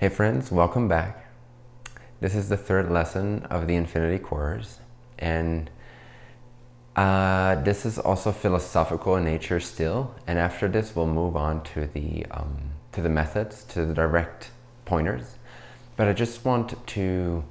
Hey friends, welcome back. This is the third lesson of the Infinity Course and uh, this is also philosophical in nature still and after this we'll move on to the, um, to the methods, to the direct pointers. But I just want to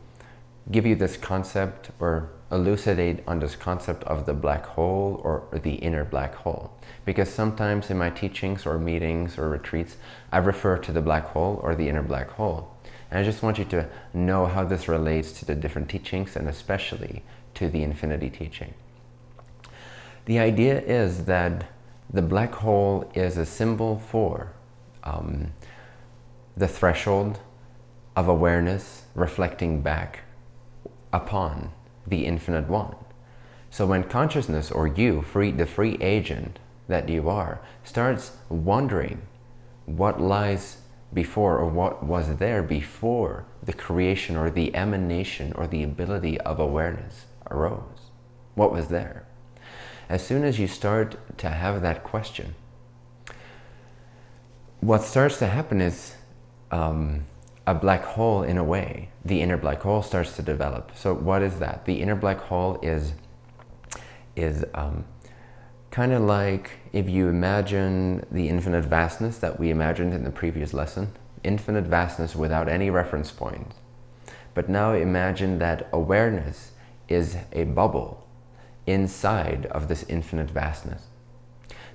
give you this concept or elucidate on this concept of the black hole or the inner black hole. Because sometimes in my teachings or meetings or retreats, I refer to the black hole or the inner black hole. And I just want you to know how this relates to the different teachings and especially to the infinity teaching. The idea is that the black hole is a symbol for um, the threshold of awareness reflecting back upon the infinite one. So when consciousness or you, free, the free agent that you are, starts wondering what lies before or what was there before the creation or the emanation or the ability of awareness arose. What was there? As soon as you start to have that question, what starts to happen is um, a black hole in a way. The inner black hole starts to develop. So what is that? The inner black hole is, is um, kind of like if you imagine the infinite vastness that we imagined in the previous lesson, infinite vastness without any reference point. But now imagine that awareness is a bubble inside of this infinite vastness.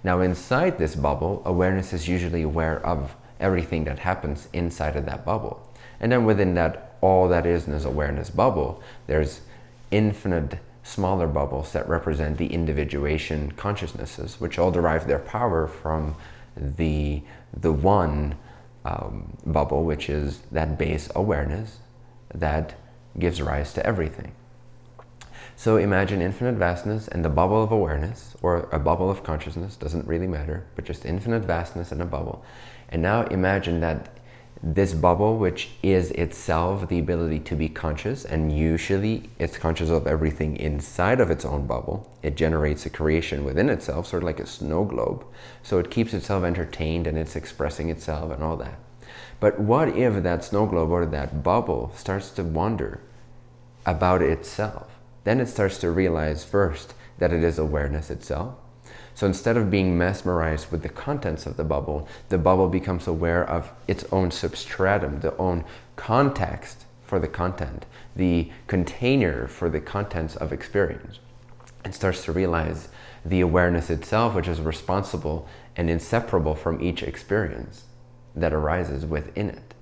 Now inside this bubble, awareness is usually aware of everything that happens inside of that bubble. And then within that, all that is in this awareness bubble, there's infinite smaller bubbles that represent the individuation consciousnesses, which all derive their power from the, the one um, bubble, which is that base awareness that gives rise to everything. So imagine infinite vastness and the bubble of awareness, or a bubble of consciousness, doesn't really matter, but just infinite vastness and a bubble. And now imagine that this bubble, which is itself the ability to be conscious, and usually it's conscious of everything inside of its own bubble. It generates a creation within itself, sort of like a snow globe. So it keeps itself entertained and it's expressing itself and all that. But what if that snow globe or that bubble starts to wonder about itself? Then it starts to realize first that it is awareness itself. So instead of being mesmerized with the contents of the bubble, the bubble becomes aware of its own substratum, the own context for the content, the container for the contents of experience. It starts to realize the awareness itself, which is responsible and inseparable from each experience that arises within it.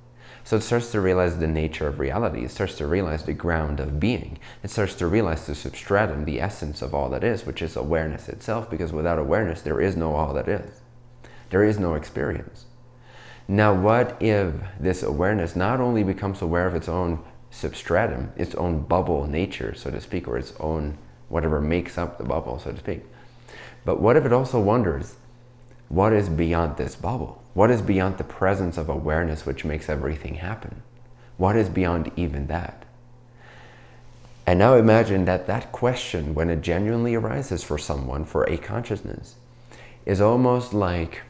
So it starts to realize the nature of reality. It starts to realize the ground of being. It starts to realize the substratum, the essence of all that is, which is awareness itself, because without awareness, there is no all that is. There is no experience. Now, what if this awareness not only becomes aware of its own substratum, its own bubble nature, so to speak, or its own whatever makes up the bubble, so to speak, but what if it also wonders, what is beyond this bubble? What is beyond the presence of awareness which makes everything happen? What is beyond even that? And now imagine that that question, when it genuinely arises for someone, for a consciousness, is almost like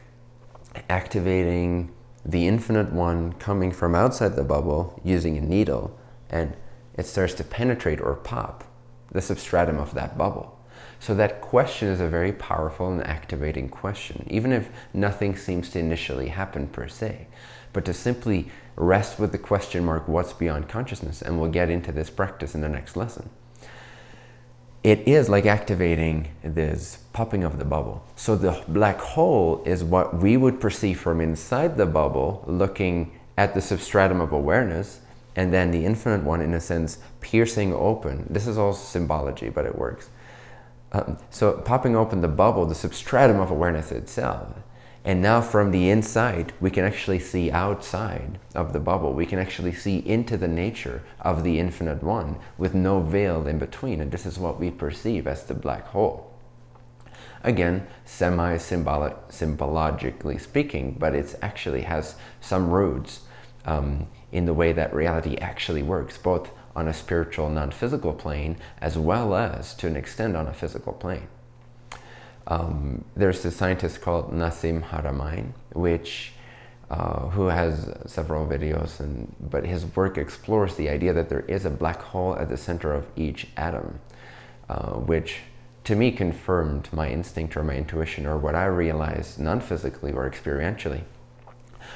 activating the infinite one coming from outside the bubble using a needle and it starts to penetrate or pop the substratum of that bubble. So that question is a very powerful and activating question, even if nothing seems to initially happen per se. But to simply rest with the question mark, what's beyond consciousness? And we'll get into this practice in the next lesson. It is like activating this popping of the bubble. So the black hole is what we would perceive from inside the bubble, looking at the substratum of awareness, and then the infinite one, in a sense, piercing open. This is all symbology, but it works um, so popping open the bubble, the substratum of awareness itself. And now from the inside, we can actually see outside of the bubble. We can actually see into the nature of the infinite one with no veil in between. And this is what we perceive as the black hole. Again, semi-symbologically speaking, but it actually has some roots um, in the way that reality actually works, both on a spiritual, non-physical plane, as well as, to an extent, on a physical plane. Um, there's a scientist called Nassim Haramein, which uh, who has several videos, and but his work explores the idea that there is a black hole at the center of each atom, uh, which to me confirmed my instinct or my intuition or what I realized non-physically or experientially,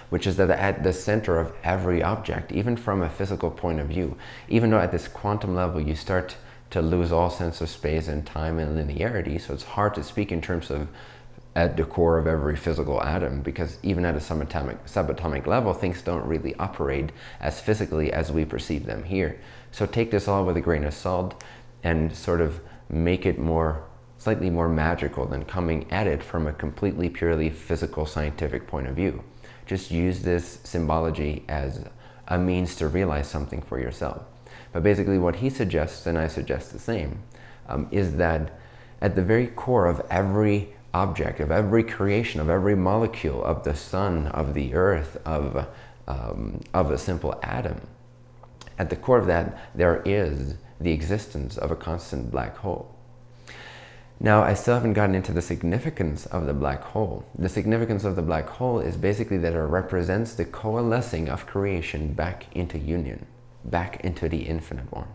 which is that at the center of every object, even from a physical point of view, even though at this quantum level you start to lose all sense of space and time and linearity, so it's hard to speak in terms of at the core of every physical atom because even at a subatomic, subatomic level, things don't really operate as physically as we perceive them here. So take this all with a grain of salt and sort of make it more, slightly more magical than coming at it from a completely purely physical scientific point of view. Just use this symbology as a means to realize something for yourself. But basically what he suggests, and I suggest the same, um, is that at the very core of every object, of every creation, of every molecule, of the sun, of the earth, of, um, of a simple atom. At the core of that, there is the existence of a constant black hole. Now, I still haven't gotten into the significance of the black hole. The significance of the black hole is basically that it represents the coalescing of creation back into union, back into the infinite one.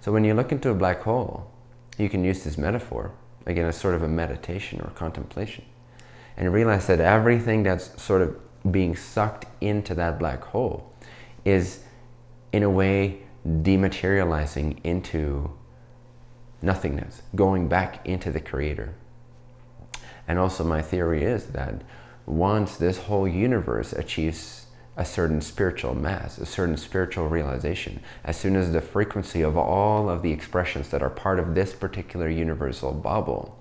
So when you look into a black hole, you can use this metaphor again, as sort of a meditation or contemplation. And realize that everything that's sort of being sucked into that black hole is, in a way, dematerializing into nothingness, going back into the creator. And also my theory is that once this whole universe achieves a certain spiritual mass, a certain spiritual realization. As soon as the frequency of all of the expressions that are part of this particular universal bubble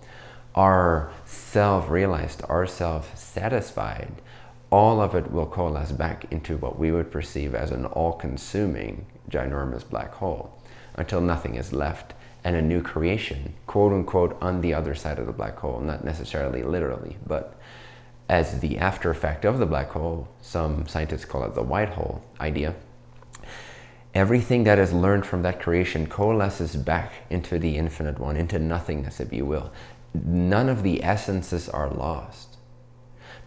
are self-realized, are self-satisfied, all of it will coalesce back into what we would perceive as an all-consuming ginormous black hole until nothing is left and a new creation, quote unquote, on the other side of the black hole, not necessarily literally, but as the after effect of the black hole, some scientists call it the white hole idea, everything that is learned from that creation coalesces back into the infinite one, into nothingness, if you will. None of the essences are lost,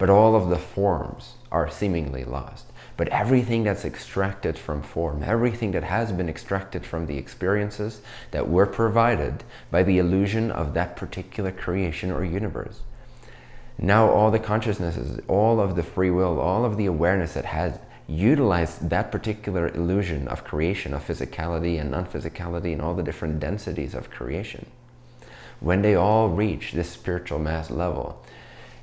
but all of the forms are seemingly lost. But everything that's extracted from form, everything that has been extracted from the experiences that were provided by the illusion of that particular creation or universe, now all the consciousnesses, all of the free will, all of the awareness that has utilized that particular illusion of creation, of physicality and non-physicality and all the different densities of creation, when they all reach this spiritual mass level,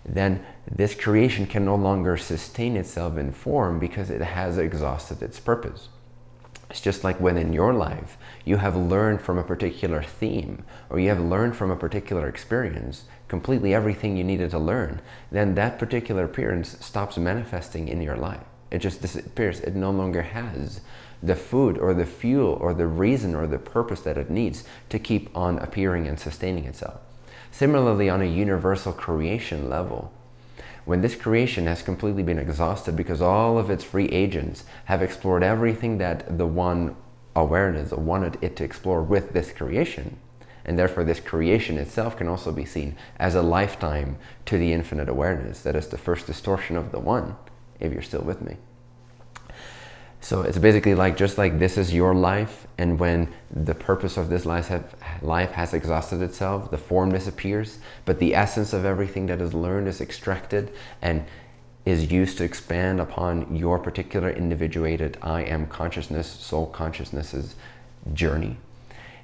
then this creation can no longer sustain itself in form because it has exhausted its purpose. It's just like when in your life you have learned from a particular theme or you have learned from a particular experience completely everything you needed to learn, then that particular appearance stops manifesting in your life. It just disappears. It no longer has the food or the fuel or the reason or the purpose that it needs to keep on appearing and sustaining itself. Similarly, on a universal creation level, when this creation has completely been exhausted because all of its free agents have explored everything that the one awareness wanted it to explore with this creation, and therefore this creation itself can also be seen as a lifetime to the infinite awareness. That is the first distortion of the one, if you're still with me. So it's basically like, just like this is your life, and when the purpose of this life, have, life has exhausted itself, the form disappears, but the essence of everything that is learned is extracted and is used to expand upon your particular individuated I am consciousness, soul consciousness's journey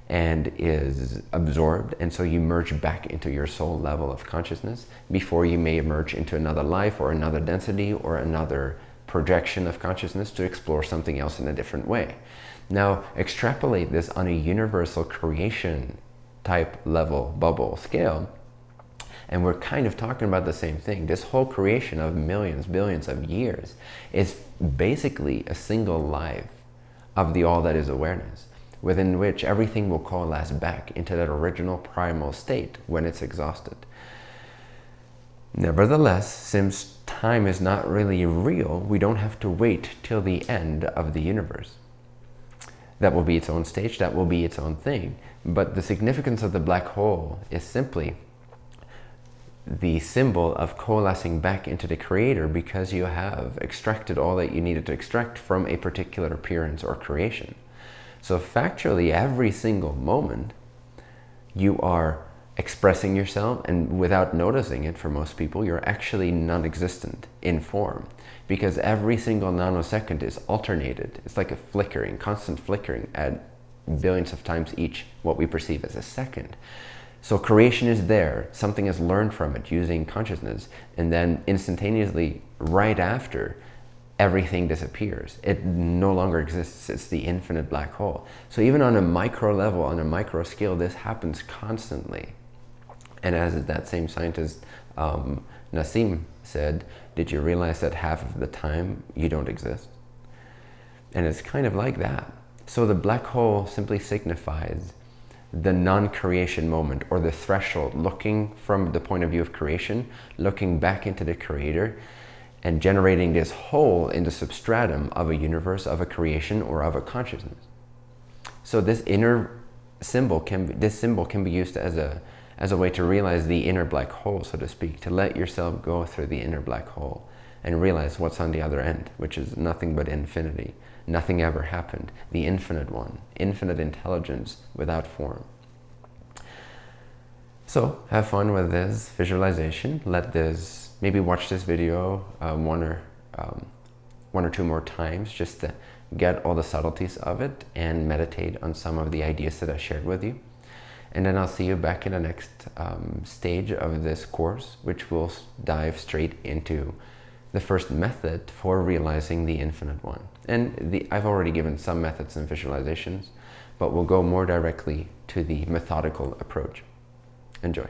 and is absorbed. And so you merge back into your soul level of consciousness before you may emerge into another life or another density or another projection of consciousness to explore something else in a different way. Now extrapolate this on a universal creation type level bubble scale and we're kind of talking about the same thing. This whole creation of millions, billions of years is basically a single life of the all that is awareness within which everything will coalesce back into that original primal state when it's exhausted. Nevertheless, since time is not really real, we don't have to wait till the end of the universe. That will be its own stage, that will be its own thing. But the significance of the black hole is simply the symbol of coalescing back into the creator because you have extracted all that you needed to extract from a particular appearance or creation. So factually, every single moment, you are expressing yourself and without noticing it for most people, you're actually non-existent in form because every single nanosecond is alternated. It's like a flickering, constant flickering at billions of times each what we perceive as a second. So creation is there, something is learned from it using consciousness, and then instantaneously, right after, everything disappears. It no longer exists, it's the infinite black hole. So even on a micro level, on a micro scale, this happens constantly. And as that same scientist, um, Nassim, said, did you realize that half of the time you don't exist? And it's kind of like that. So the black hole simply signifies the non-creation moment or the threshold, looking from the point of view of creation, looking back into the creator and generating this hole in the substratum of a universe, of a creation, or of a consciousness. So this inner symbol can this symbol can be used as a as a way to realize the inner black hole, so to speak, to let yourself go through the inner black hole and realize what's on the other end, which is nothing but infinity. Nothing ever happened. The infinite one, infinite intelligence without form. So have fun with this visualization. Let this, maybe watch this video um, one or um, one or two more times just to get all the subtleties of it and meditate on some of the ideas that I shared with you. And then I'll see you back in the next um, stage of this course, which will dive straight into the first method for realizing the infinite one. And the, I've already given some methods and visualizations, but we'll go more directly to the methodical approach. Enjoy.